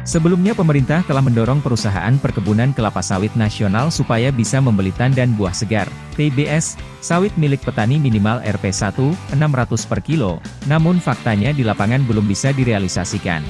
Sebelumnya pemerintah telah mendorong perusahaan perkebunan kelapa sawit nasional supaya bisa membeli tandan buah segar, TBS, sawit milik petani minimal Rp1, 600 per kilo, namun faktanya di lapangan belum bisa direalisasikan.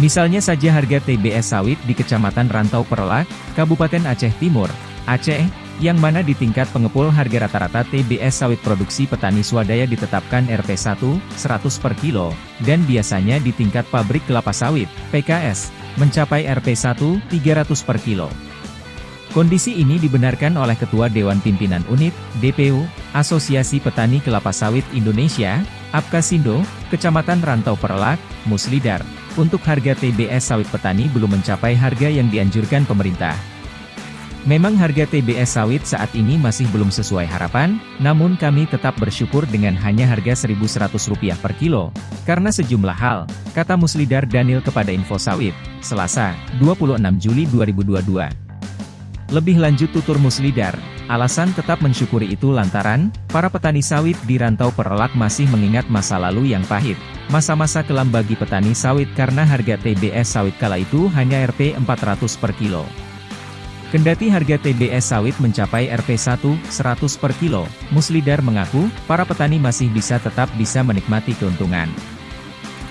Misalnya saja harga TBS sawit di Kecamatan Rantau Perlak, Kabupaten Aceh Timur, Aceh, yang mana di tingkat pengepul harga rata-rata TBS sawit produksi petani swadaya ditetapkan Rp1, 100 per kilo, dan biasanya di tingkat pabrik kelapa sawit, PKS, mencapai Rp1, 300 per kilo. Kondisi ini dibenarkan oleh Ketua Dewan Pimpinan Unit, DPU, Asosiasi Petani Kelapa Sawit Indonesia, Apkasindo, Kecamatan Rantau Perlak, Muslidar, untuk harga TBS sawit petani belum mencapai harga yang dianjurkan pemerintah. Memang harga TBS sawit saat ini masih belum sesuai harapan, namun kami tetap bersyukur dengan hanya harga Rp1.100 per kilo, karena sejumlah hal, kata Muslidar Daniel kepada Info Sawit, Selasa, 26 Juli 2022. Lebih lanjut tutur Muslidar, alasan tetap mensyukuri itu lantaran, para petani sawit di rantau perelak masih mengingat masa lalu yang pahit, Masa-masa kelam bagi petani sawit karena harga TBS sawit kala itu hanya Rp 400 per kilo. Kendati harga TBS sawit mencapai Rp1, 100 per kilo, Muslidar mengaku, para petani masih bisa tetap bisa menikmati keuntungan.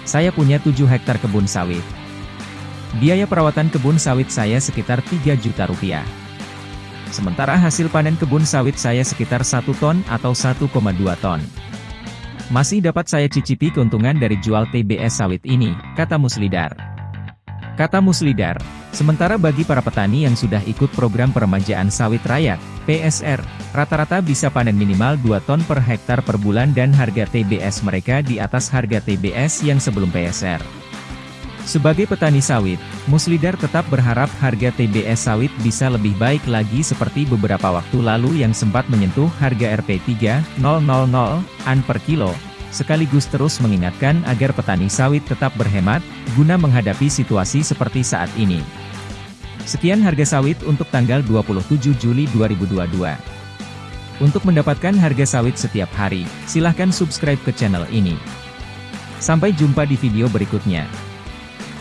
Saya punya 7 hektar kebun sawit. Biaya perawatan kebun sawit saya sekitar 3 juta rupiah. Sementara hasil panen kebun sawit saya sekitar 1 ton atau 1,2 ton. Masih dapat saya cicipi keuntungan dari jual TBS sawit ini, kata Muslidar. Kata Muslidar, sementara bagi para petani yang sudah ikut program peremajaan sawit rakyat, PSR, rata-rata bisa panen minimal 2 ton per hektar per bulan dan harga TBS mereka di atas harga TBS yang sebelum PSR. Sebagai petani sawit, Muslidar tetap berharap harga TBS sawit bisa lebih baik lagi seperti beberapa waktu lalu yang sempat menyentuh harga Rp3.000 an per kilo, sekaligus terus mengingatkan agar petani sawit tetap berhemat, guna menghadapi situasi seperti saat ini. Sekian harga sawit untuk tanggal 27 Juli 2022. Untuk mendapatkan harga sawit setiap hari, silahkan subscribe ke channel ini. Sampai jumpa di video berikutnya.